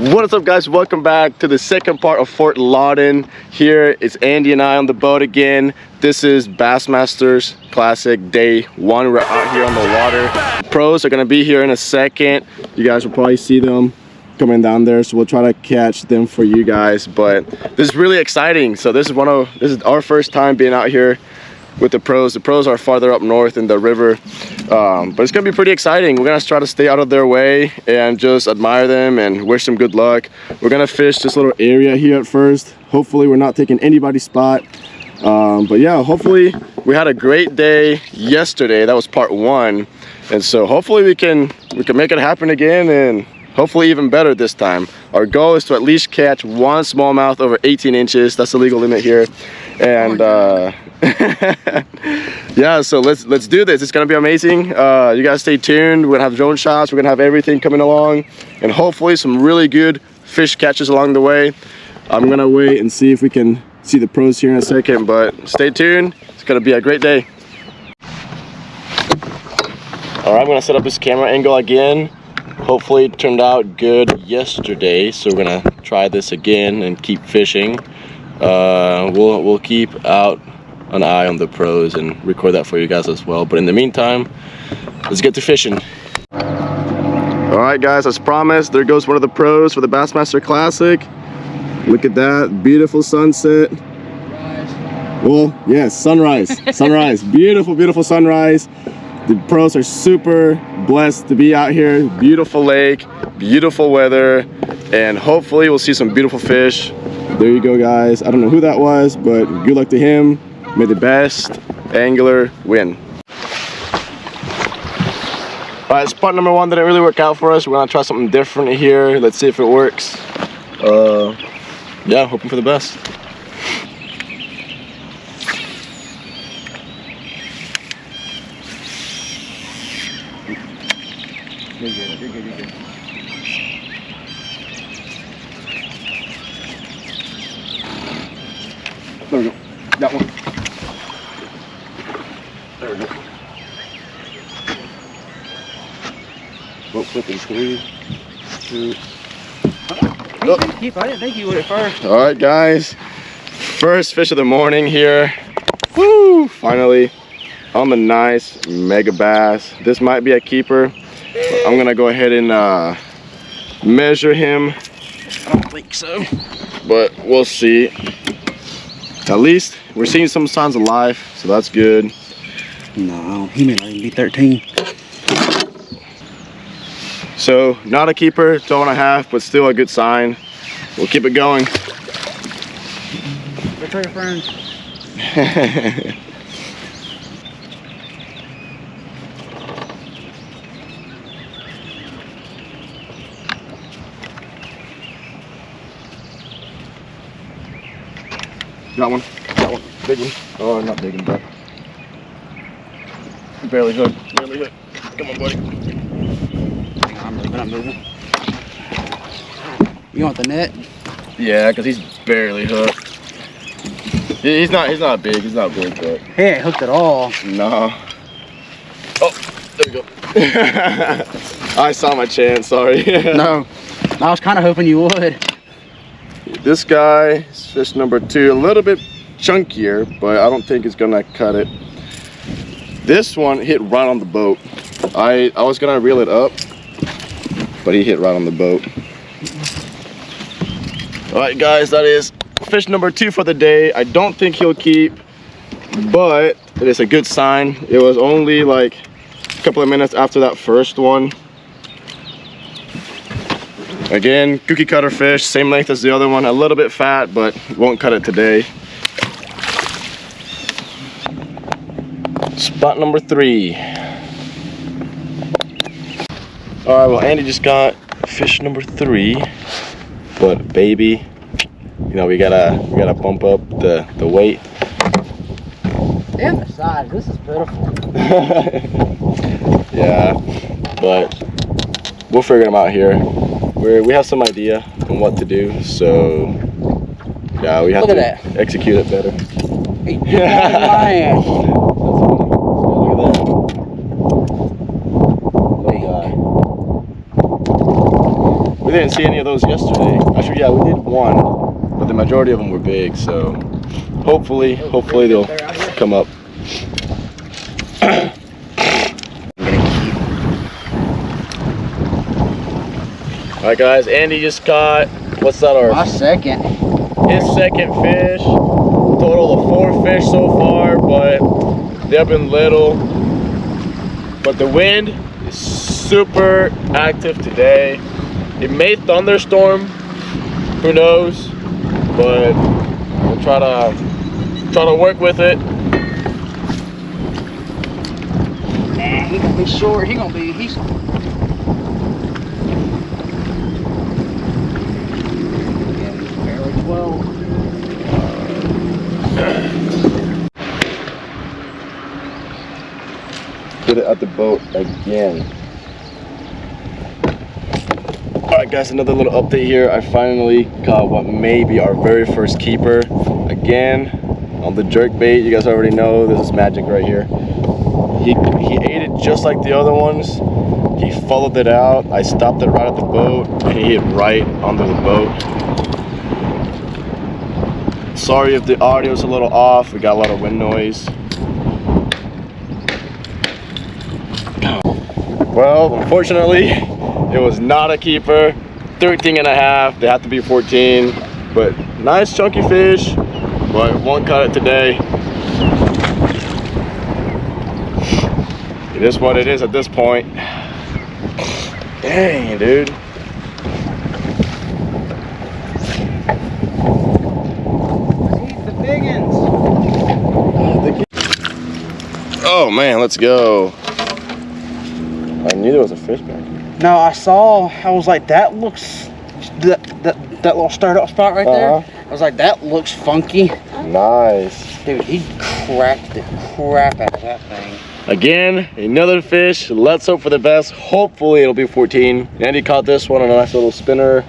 What is up guys? Welcome back to the second part of Fort Loudoun. Here it's Andy and I on the boat again. This is Bassmasters Classic Day 1. We're out here on the water. Pros are going to be here in a second. You guys will probably see them coming down there so we'll try to catch them for you guys but this is really exciting so this is one of this is our first time being out here with the pros. The pros are farther up north in the river um, but it's gonna be pretty exciting. We're gonna try to stay out of their way and just admire them and wish them good luck. We're gonna fish this little area here at first. Hopefully we're not taking anybody's spot. Um, but yeah hopefully we had a great day yesterday. That was part one. And so hopefully we can we can make it happen again and hopefully even better this time. Our goal is to at least catch one smallmouth over 18 inches. That's the legal limit here. And uh yeah so let's let's do this. It's gonna be amazing. Uh you guys stay tuned. We're gonna have drone shots. We're gonna have everything coming along. And hopefully some really good fish catches along the way. I'm gonna wait and see if we can see the pros here in a second but stay tuned. It's gonna be a great day. All right i'm gonna set up this camera angle again. Hopefully it turned out good yesterday so we're gonna try this again and keep fishing. Uh, we'll we'll keep out an eye on the pros and record that for you guys as well. But in the meantime let's get to fishing. All right guys as promised there goes one of the pros for the bassmaster classic. Look at that beautiful sunset. Well yes sunrise sunrise. Beautiful beautiful sunrise. The pros are super blessed to be out here. Beautiful lake beautiful weather and hopefully we'll see some beautiful fish. There you go guys. I don't know who that was but good luck to him may the best angler win all right spot number one didn't really work out for us we're gonna try something different here let's see if it works uh yeah hoping for the best. There we go. That one. There we go. Boat flipping three, two. Oh. Keep, I didn't think you would at first. All right, guys. First fish of the morning here. Woo! Finally on the nice Megabass. This might be a keeper. I'm gonna go ahead and uh, measure him. I don't think so. But we'll see. At least we're seeing some signs of life, so that's good. No, he may not even be 13. So not a keeper, 12 and a half, but still a good sign. We'll keep it going. Go tell your friends. Got one. Got one. Big one. Oh, not big one, but barely hooked. Barely hooked. Come on, buddy. Hang on, I'm moving, You want the net? Yeah, because he's barely hooked. He's not. He's not big. He's not big, but He ain't hooked at all. no. Oh, there we go. I saw my chance. Sorry. no. I was kind of hoping you would. This guy is fish number two, a little bit chunkier, but I don't think it's gonna cut it. This one hit right on the boat. I, I was gonna reel it up, but he hit right on the boat. All right, guys, that is fish number two for the day. I don't think he'll keep, but it is a good sign. It was only like a couple of minutes after that first one. Again, cookie cutter fish, same length as the other one, a little bit fat, but won't cut it today. Spot number three. All right, well, Andy just got fish number three, but baby, you know, we gotta, we gotta bump up the, the weight. And the size, this is pitiful. yeah, but we'll figure them out here. We're, we have some idea on what to do, so yeah, we have Look to execute it better. Hey, get out of my ass. Look at that. We didn't see any of those yesterday. Actually, yeah, we did one, but the majority of them were big. So hopefully, hopefully they'll come up. All right, guys. Andy just caught. What's that? Our My second. his second fish. Total of four fish so far, but they've been little. But the wind is super active today. It may thunderstorm, who knows? But we'll try to try to work with it. Nah, he gonna be short. He gonna be. He's. Barely 12. Get it at the boat again. Guys, another little update here. I finally caught what may be our very first keeper. Again, on the jerk bait. You guys already know this is magic right here. He, he ate it just like the other ones. He followed it out. I stopped it right at the boat and he hit right under the boat. Sorry if the audio's a little off. We got a lot of wind noise. Well, unfortunately, it was not a keeper. 13 and a half. They have to be 14. But nice chunky fish. But won't cut it today. It is what it is at this point. Dang, dude. Oh man, let's go. I knew there was a fish back here. No, I saw. I was like, that looks. That that, that little startup spot right Uh-huh. there. I was like, that looks funky. Nice. Dude, he cracked the crap out of that thing. Again, another fish. Let's hope for the best. Hopefully it'll be 14. Andy caught this one on a nice little spinner.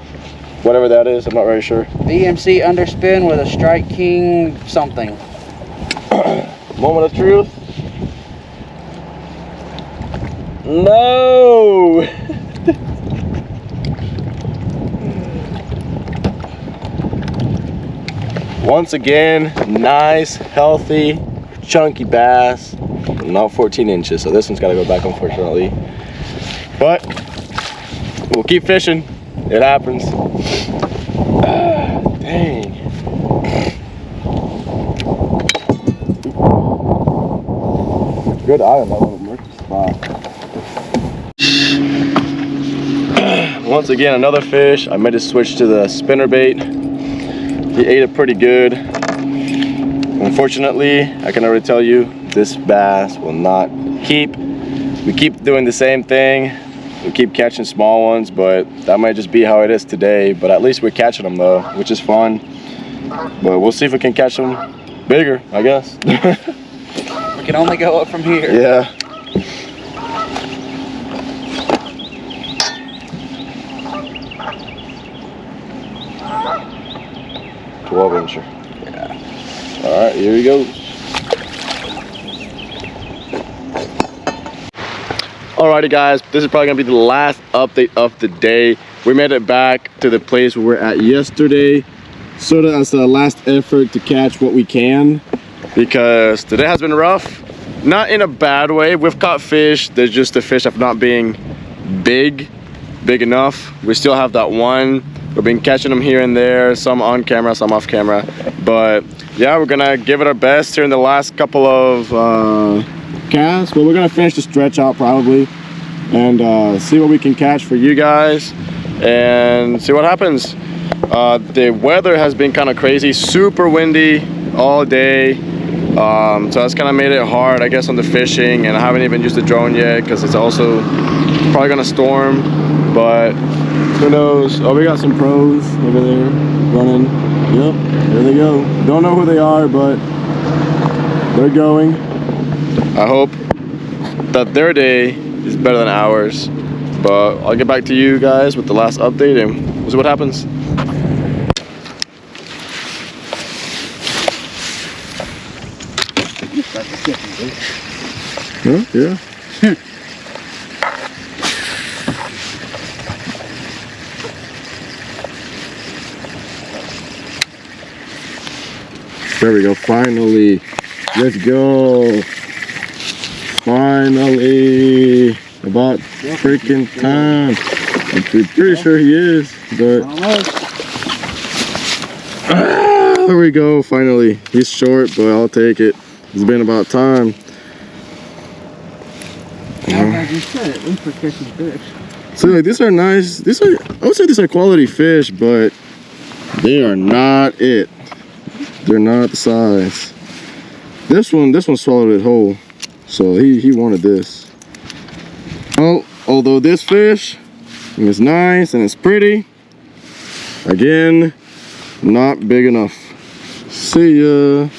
Whatever that is, I'm not very sure. VMC underspin with a Strike King something. Moment of truth. No! Once again, nice, healthy, chunky bass. Not 14 inches, so this one's gotta go back, unfortunately. But we'll keep fishing. It happens. Ah, dang. Good eye on that spot. Once again, another fish. I made a switch to the spinner bait. He ate it pretty good. Unfortunately, I can already tell you, this bass will not keep. We keep doing the same thing. We keep catching small ones, but that might just be how it is today. But at least we're catching them though, which is fun. But we'll see if we can catch them bigger, I guess. We can only go up from here. Yeah. Twelve incher. Yeah. All right, here he goes. Alrighty guys, this is probably gonna be the last update of the day. We made it back to the place we were at yesterday, sort of as a last effort to catch what we can because today has been rough. Not in a bad way. We've caught fish. There's just the fish of not being big, big enough. We still have that one. We've been catching them here and there, some on camera, some off camera. But yeah, we're gonna give it our best here in the last couple of uh, casts. But we're gonna finish the stretch out probably and uh, see what we can catch for you guys and see what happens. Uh, the weather has been kind of crazy, super windy all day. Um, so that's kind of made it hard, I guess, on the fishing. And I haven't even used the drone yet because it's also probably gonna storm. But who knows? Oh, we got some pros over there running. Yep, there they go. Don't know who they are, but they're going. I hope that their day is better than ours. But I'll get back to you guys with the last update and we'll see what happens. Huh? Yeah. There we go. Finally. Let's go. Finally. About freaking time. I'm pretty sure he is, but ah, there we go. Finally. He's short, but I'll take it. It's been about time. Like you said, at for catching fish. So like these are nice. These are I would say these are quality fish, but they are not it. They're not the size. This one, this one swallowed it whole. So he, he wanted this. Oh, although this fish is nice and it's pretty, again, not big enough. See ya.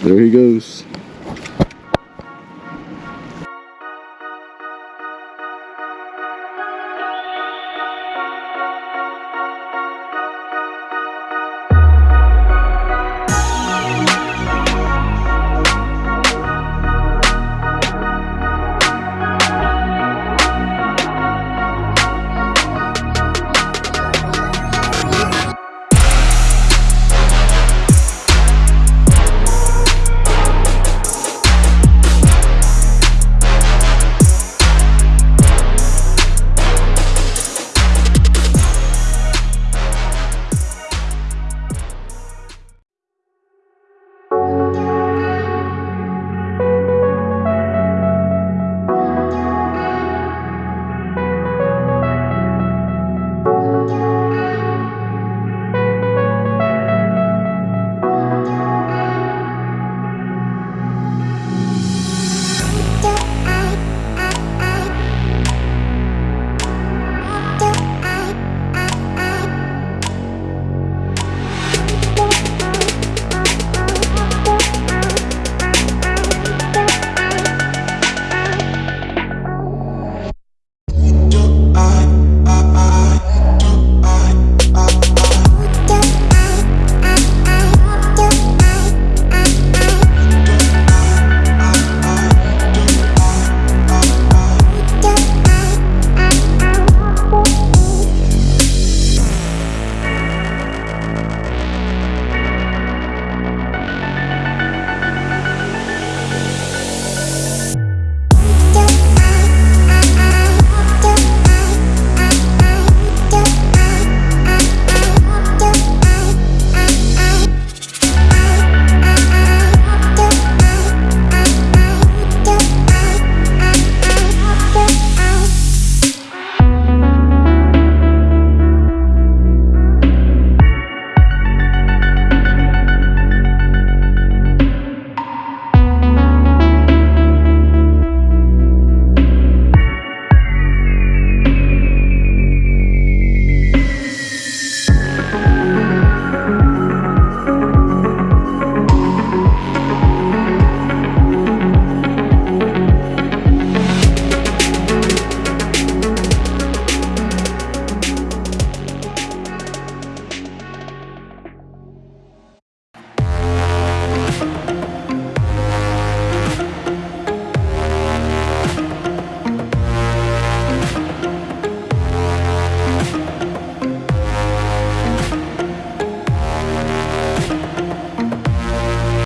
There he goes.